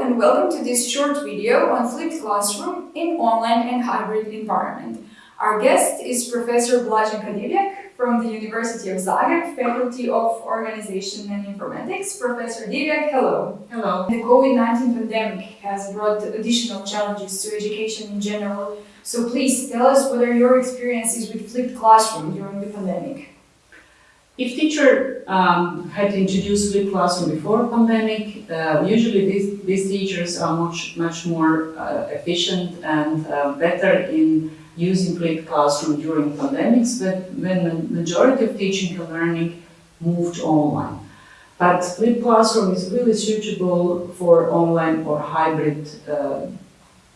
and welcome to this short video on flipped classroom in online and hybrid environment. Our guest is Professor Blaženka Divjak from the University of Zagreb, Faculty of Organization and Informatics. Professor Divjak, hello. Hello. The COVID-19 pandemic has brought additional challenges to education in general, so please tell us what are your experiences with flipped classroom during the pandemic. If teacher um, had introduced flipped classroom before pandemic, uh, usually these, these teachers are much much more uh, efficient and uh, better in using flipped classroom during pandemics, but when the majority of teaching and learning moved online. But flipped classroom is really suitable for online or hybrid uh,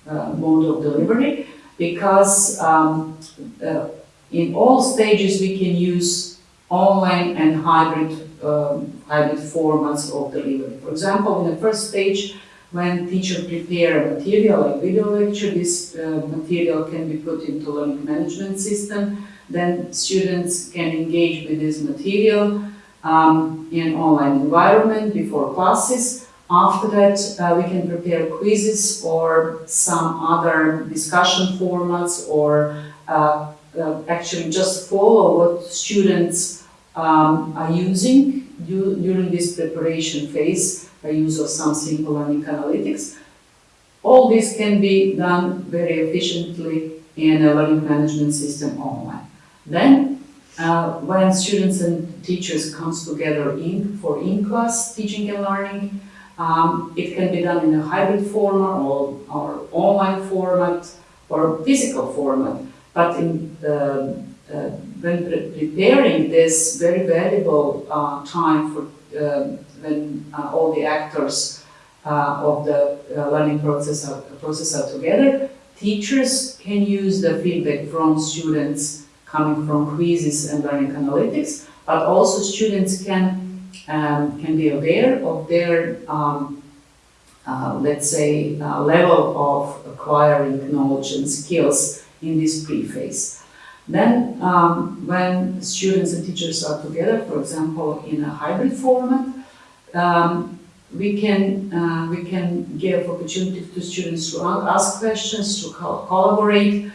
uh, mode of delivery because um, uh, in all stages we can use online and hybrid, um, hybrid formats of delivery. For example, in the first stage, when teacher prepare material like video lecture, this uh, material can be put into learning management system. Then students can engage with this material um, in online environment before classes. After that, uh, we can prepare quizzes or some other discussion formats or uh, uh, actually just follow what students um, are using du during this preparation phase by use of some simple learning analytics. All this can be done very efficiently in a learning management system online. Then, uh, when students and teachers comes together in for in-class teaching and learning, um, it can be done in a hybrid format or, or online format or physical format. But in the uh, when pre preparing this very valuable uh, time for uh, when uh, all the actors uh, of the uh, learning process are, process are together, teachers can use the feedback from students coming from quizzes and learning analytics, but also students can, um, can be aware of their, um, let's say, level of acquiring knowledge and skills in this pre-phase. Then, um, when students and teachers are together, for example, in a hybrid format, um, we can uh, we can give opportunity to students to ask questions, to co collaborate.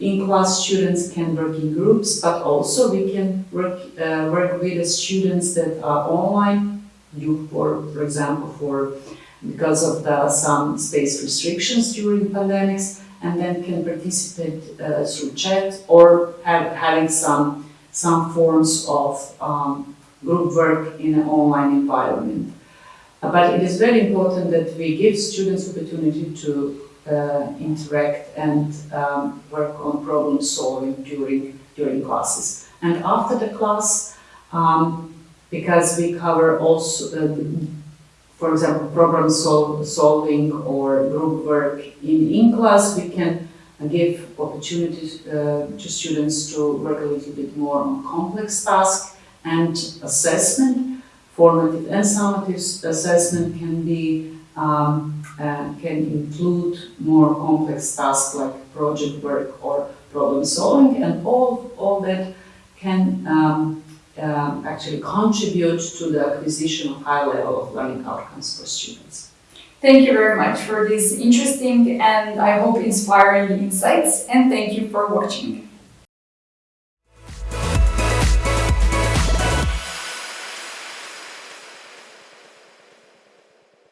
In class, students can work in groups, but also we can work uh, work with the students that are online. You, for for example, for because of the some space restrictions during pandemics, and then can participate uh, through chat or have, having some, some forms of um, group work in an online environment. Uh, but it is very important that we give students opportunity to uh, interact and um, work on problem solving during, during classes. And after the class, um, because we cover also uh, for example, problem sol solving or group work in in-class, we can give opportunities uh, to students to work a little bit more on complex tasks and assessment. Formative and summative assessment can be um, uh, can include more complex tasks like project work or problem solving, and all all that can um, um, actually contribute to the acquisition of high level of learning outcomes for students. Thank you very much for these interesting and I hope inspiring insights and thank you for watching.